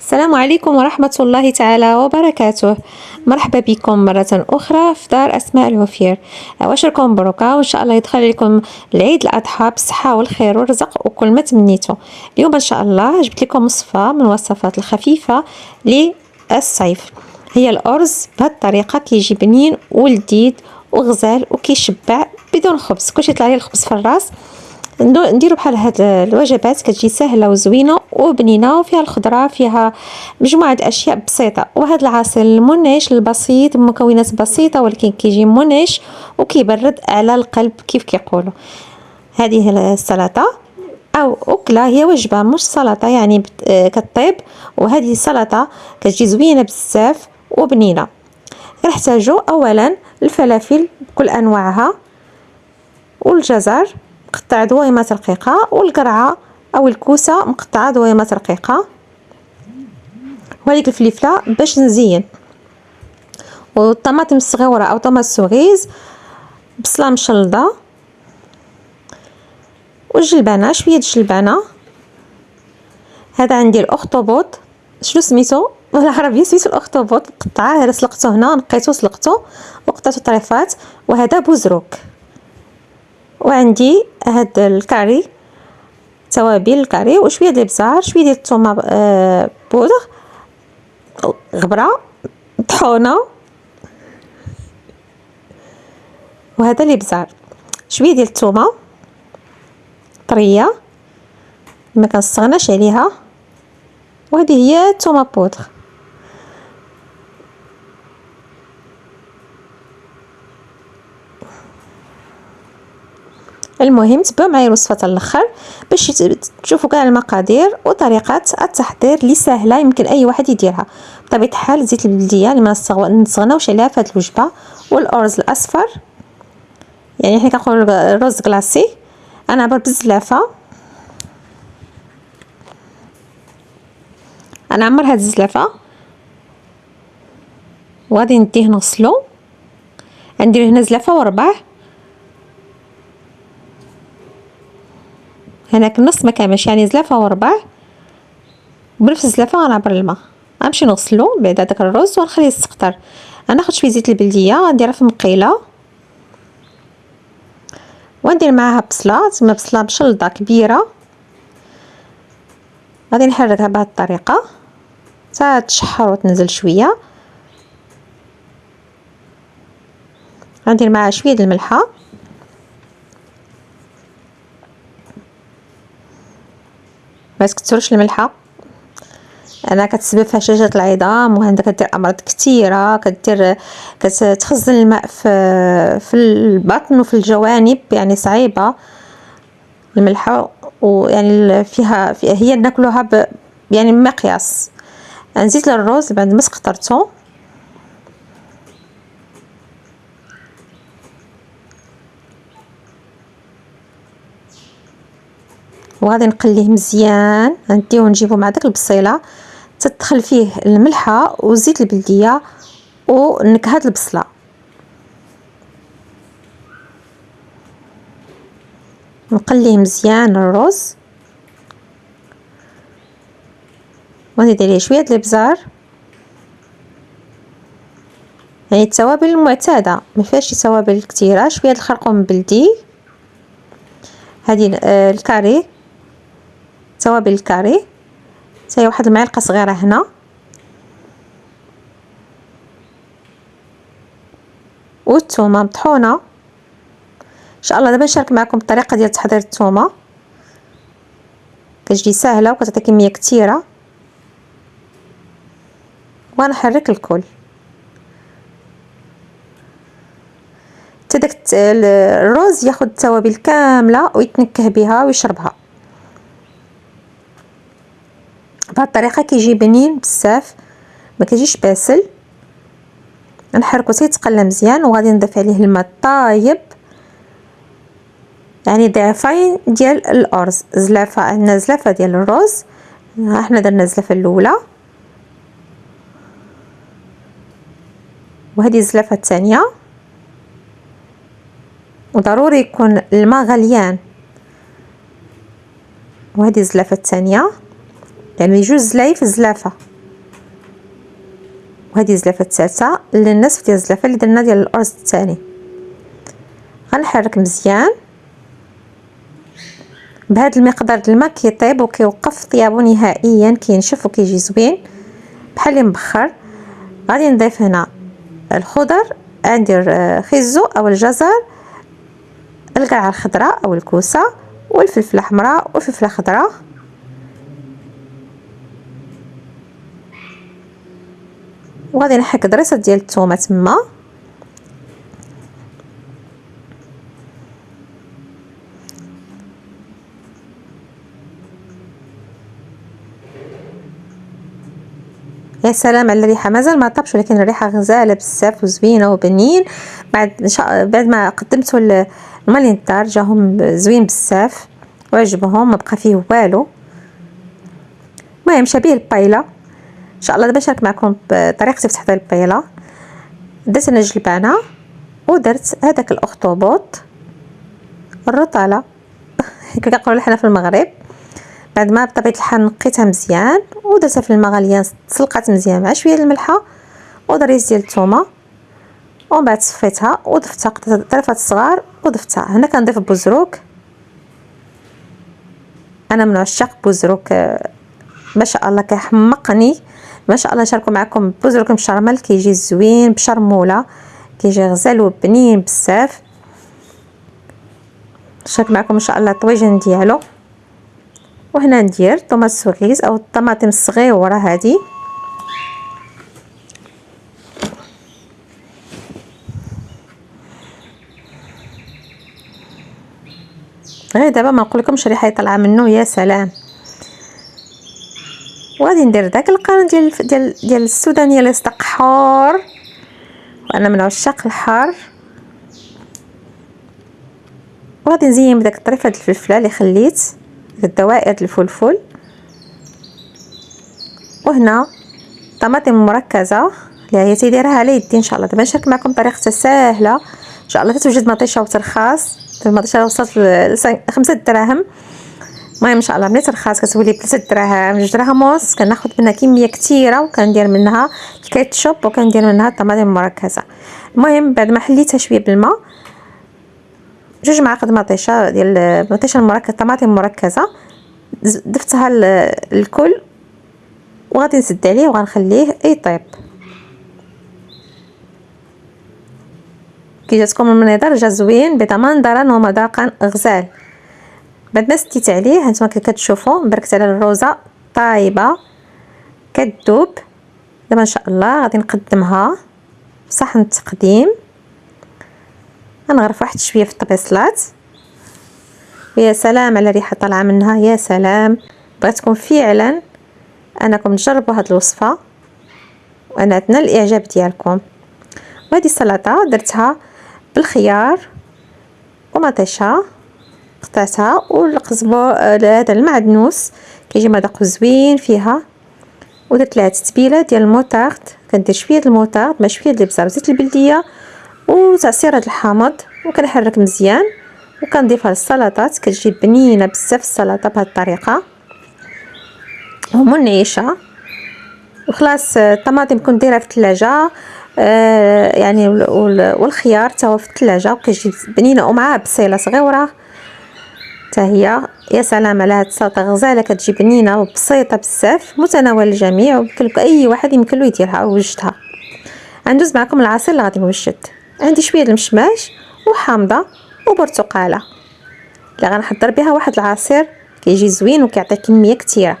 السلام عليكم ورحمة الله تعالى وبركاته. مرحبا بكم مرة أخرى في دار أسماء الوفير. واشركم مبروكة وإن شاء الله يدخل لكم العيد الأضحى بالصحة والخير والرزق وكل ما تمنيتو. اليوم إن شاء الله جبت لكم وصفة من الوصفات الخفيفة للصيف. هي الأرز بهذه الطريقة كيجي بنين ولذيذ وغزال وكيشبع بدون خبز. كلشي يطلع لي الخبز في الراس. نديرو بحال هاد الوجبات كتجي سهلة وزوينة وبنينة وفيها الخضرة فيها مجموعة أشياء بسيطة. وهذا العصير المنعش البسيط بمكونات بسيطة ولكن كيجي منعش وكيبرد على القلب كيف كيقولوا. هذه السلطة أو أكلة هي وجبة مش سلطة يعني كطيب. وهذه السلطة كتجي زوينة بزاف وبنينة. كنحتاجو اولا الفلافل بكل أنواعها والجزر مقطع دويمات رقيقة والقرعة أو الكوسة مقطعة دويرات رقيقة وهذيك الفلفلة باش نزين. والطماطم الصغيرة أو tomates cerises بصلة مشلضة. والجلبانة شوية الجلبانة. هذا عندي الأخطبوط. شنو سميتو؟ بالعربية سميتو الأخطبوط. مقطعة هذا سلقته هنا نقيتو سلقته وقطعتو طريفات. وهذا بوزروك. وعندي هاد الكاري. توابل الكاري وشويه ديال البزار شوية ديال الثومه آه بودغ غبرة طحونة وهذا الابزار شوية ديال الثومه طرية ما كنستغناش عليها وهذه هي الثومه بودغ المهم تبعوا معايا الوصفة حتى الأخر باش تشوفوا كاع المقادير وطريقة التحضير اللي سهلة يمكن أي واحد يديرها. بطبيعة الحال زيت البلدية اللي ما نستغناوش عليها في هذه الوجبة والأرز الأصفر. يعني حنا كنقولوا الرز كلاصي أنا عبر بالزلافه أنا عمر هاد الزلافه وغادي نديه نغسلو. ندير هنا زلافه وربع. هناك النص ما كاملش يعني زلافة وربع. بنفس الزلافه غنعبر الماء. غنمشي نغسلو بعد هذاك الرز ونخليه يسقطر غناخد شوية زيت البلدية غنديرها في مقيلة. وندير معاها بصلة تما بصلة مشلضة كبيرة. غادي نحركها بهذه الطريقة. حتى تشحر وتنزل شوية. غندير معاها شوية د الملحة. ما تكثرش الملحة. أنا كتسبب في هشاشه العظام وعندها كدير أمراض كثيره كدير كتخزن الماء في في البطن وفي الجوانب يعني صعيبة. الملحة ويعني فيها, فيها هي ناكلوها ب يعني بمقياس نزيد الرز بعد ما سقطرته وغادي نقليه مزيان. غنديوه نجيبو مع داك البصيلة. تدخل فيه الملحة وزيت البلدية ونكهه البصلة. نقليه مزيان الرز. ونزيد عليه شوية الإبزار. يعني التوابل المعتادة. ما فيهاش توابل كثيره شوية الخرقوم بلدي هذه آه، الكاري. توابل الكاري حتى واحد المعلقة صغيرة هنا. والثومه مطحونة. إن شاء الله دابا نشارك معكم الطريقة ديال تحضير الثومه كتجي سهله وكتعطي كمية كثيرة. ونحرك الكل. حتى داك الرز ياخذ التوابل كاملة ويتنكه بها ويشربها. بهذه الطريقة كيجي بنين بزاف ما كيجيش باسل. نحركو حتى يتقلى مزيان وغادي نضيف عليه الماء طايب يعني ضعفين ديال الأرز زلافة عندنا زلافة ديال الرز. إحنا درنا الزلافة الأولى. وهذه الزلافة الثانية. وضروري يكون الماء غليان. وهذه الزلافة الثانية. يعني جوج زلايف زلافة. وهذه الزلافة الثالثه للنصف ديال الزلافة اللي درنا ديال الأرز الثاني غنحرك مزيان. بهذا المقدار الماء كيطيب وكيوقف طيابو نهائيا كينشف وكيجي زوين. بحال اللي مبخر. غادي نضيف هنا الخضر ندير آه، خيزو أو الجزر القرعه الخضراء أو الكوسة والفلفله حمراء والفلفله خضراء وغادي نحك دريسه ديال الثومه تما. يا سلام على الريحة. مازال ما طابش ولكن الريحة غزالة بزاف وزوينة وبنين. بعد بعد ما قدمته الماء للدار جاهم زوين بزاف. وعجبهم ما بقى فيه والو. المهم شبيه البايلة. إن شاء الله دابا نشارك معكم بطريقتي في تحضير البايله درت أنا جلبانة ودرت هذاك الأخطبوط الرطالة. كي كنقولوا حنا في المغرب. بعد ما بطبيعة الحال نقيتها مزيان ودرتها في الماء غاليه تسلقات مزيان مع شوية الملحة ودريت ديال الثومه ومن بعد صفيتها وضفتها طرفات صغار وضفتها. هنا كنضيف بوزروك أنا من عشاق بوزروك ما شاء الله كيحمقني. ما شاء الله نشاركو معكم بوزروك مشرمل كيجي زوين بشرموله كيجي غزال وبنين بزاف. نشارك معكم ان شاء الله الطويجن ديالو. وهنا ندير طوماط سوغيز أو الطماطم الصغيرة هذه غير دابا ما نقولكمش ريحة طالعة منه يا سلام. وغادي ندير داك القرن ديال ديال ديال السودانيه اللي صدق حار. وأنا من عشاق الحار. وغادي نزين بداك الطريفه ديال الفلفلة اللي خليت الدوائر الفلفل. وهنا طماطم مركزة اللي هي تيديرها على يدي إن شاء الله. دابا نشارك معكم طريقتها سهله إن شاء الله تتوجد مطيشة وترخاص. المطيشه وصلت لخمسة دراهم. المهم إن شاء الله ملي ترخاص كتولي بثلاثة دراهم جوج دراهم ونص كناخذ منها كمية كثيره وكندير منها الكيتشوب وكندير منها الطماطم المركزة. المهم بعد ما حليتها شوية بالماء جوج معالق مطيشة ديال المطيشه المركزة طماطم مركزه ضفتها الكل وغادي نسد عليه وغنخليه يطيب. كي جاتكم المنظر جا زوين بضمان ومذاقا غزال. بعد ما سديت عليه هانتوما كتشوفوا مبركت على الروزة طايبة كتذوب دابا إن شاء الله غادي نقدمها. في صحن التقديم غنغرف واحد شوية في الطبيصلات ويا سلام على ريحة طالعة منها يا سلام. بغيتكم فعلا أنكم تجربوا هاد الوصفة. وأنا اتمنى الإعجاب ديالكم. وهذه السلطة درتها بالخيار ومطيشة. قطعتها والقزبر هذا المعدنوس. كيجي مذاق زوين فيها. ودرت لها تتبيلة ديال الموطارد كندير شوية الموطارد مع شوية الابزار وزيت البلدية. وتعصير هاد الحامض وكنحرك مزيان. وكنضيفها للسلطات كتجي بنينة بزاف السلطة بهاد الطريقة. ومنعشه وخلاص الطماطم كنت في الثلاجة. آه يعني والخيار تا هو في الثلاجة. وكيجي بنينة ومعاه بصيلة صغيرة. حتى هي. يا سلام على هاد السلطه غزاله كتجي بنينه وبسيطة بزاف متناول الجميع ويمكن أي واحد يمكن له يديرها ويوجدها غندوز معكم العصير اللي غادي نوجد. عندي شوية المشماش وحامضة وبرتقالة. اللي غنحضر بها واحد العصير كيجي زوين وكيعطي كمية كثيره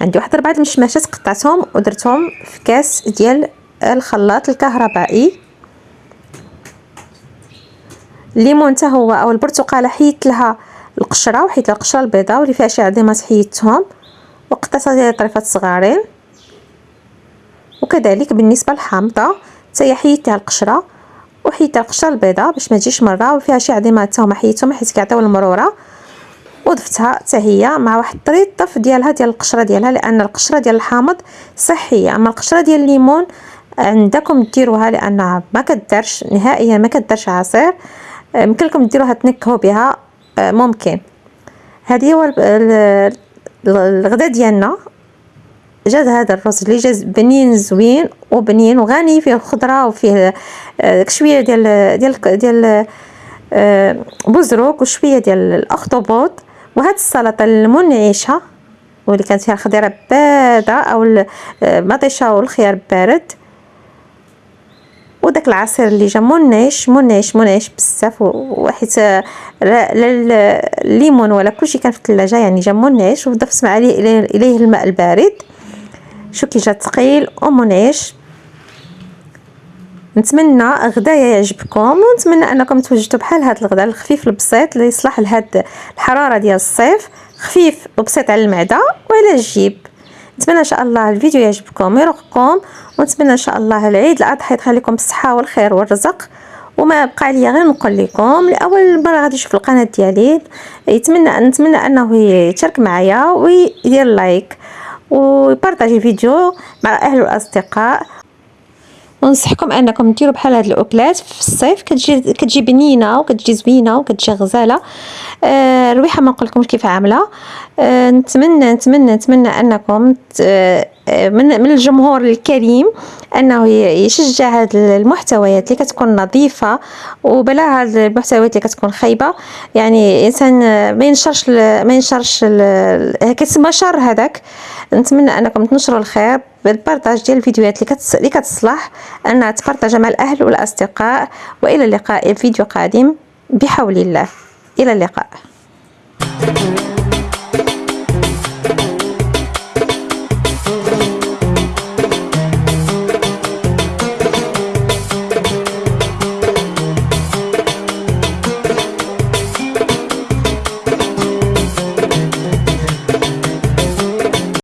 عندي واحد اربعه المشماشات قطعتهم ودرتهم في كاس ديال الخلاط الكهربائي. الليمون حتى هو أو البرتقالة حيدت لها القشرة وحيدت لها القشرة البيضاء واللي فيها شي عظيمات حيدتهم وقطعتها ديال طريفات صغارين وكذلك بالنسبة للحامضة حتى حيدتها القشرة. وحيدت القشرة البيضاء باش ما تجيش مرة وفيها شي عظيمات حتى هما حيدتهم حيت كيعطيو المرورة. وضفتها حتى هي مع واحد الطريط طف ديالها ديال القشرة ديالها لأن القشرة ديال الحامض صحية. أما القشرة ديال الليمون عندكم ديروها لأنها ما كدارش نهائيا ما كدارش عصير. يمكن لكم ديروها تنكهوا بها ممكن. هذه هو الغدا ديالنا. جات هذا الرز اللي جا بنين زوين وبنين وغني فيه الخضرة وفيه داك شوية ديال ديال ديال آه، بزروك وشوية ديال الأخطبوط وهاد السلطة المنعشة واللي كانت فيها الخضيرة بارده أو المطيشه والخيار بارد وداك العصير اللي جا منعش منعش منعش بزاف وحيت الليمون ولا كلشي كان في الثلاجة يعني جا منعش وضفت مع اليه الماء البارد. شو كي جا ثقيل ومنعش نتمنى غدايا يعجبكم ونتمنى أنكم توجدوا بحال هذا الغداء الخفيف البسيط اللي يصلح لهاد الحرارة ديال الصيف. خفيف وبسيط على المعدة وعلى الجيب. نتمنى إن شاء الله الفيديو يعجبكم ويرقكم ونتمنى إن شاء الله العيد الاضحى يخليكم بالصحة والخير والرزق. وما بقى لي غير نقول لكم لأول مرة غادي يشوف القناة ديالي يتمنى نتمنى أنه يشارك معايا ويدير لايك ويبارطاجي الفيديو مع الاهل والاصدقاء ونصحكم أنكم ديروا بحال هاد الاكلات في الصيف. كتجي كتجي بنينة وكتجي زوينة وكتجي غزالة. آه الريحة ما نقولكمش كيف عاملة. آه نتمنى نتمنى نتمنى أنكم آه من من الجمهور الكريم أنه يشجع هاد المحتويات اللي كتكون نظيفة. وبلا هاد المحتويات اللي كتكون خايبة. يعني إنسان ما ينشرش ما ينشرش كتسمى شر هذاك. نتمنى أنكم تنشروا الخير بالبارطاج ديال الفيديوهات اللي كتس... اللي كتصلح انها تبارطاج مع الأهل والأصدقاء وإلى اللقاء في فيديو قادم بحول الله. إلى اللقاء.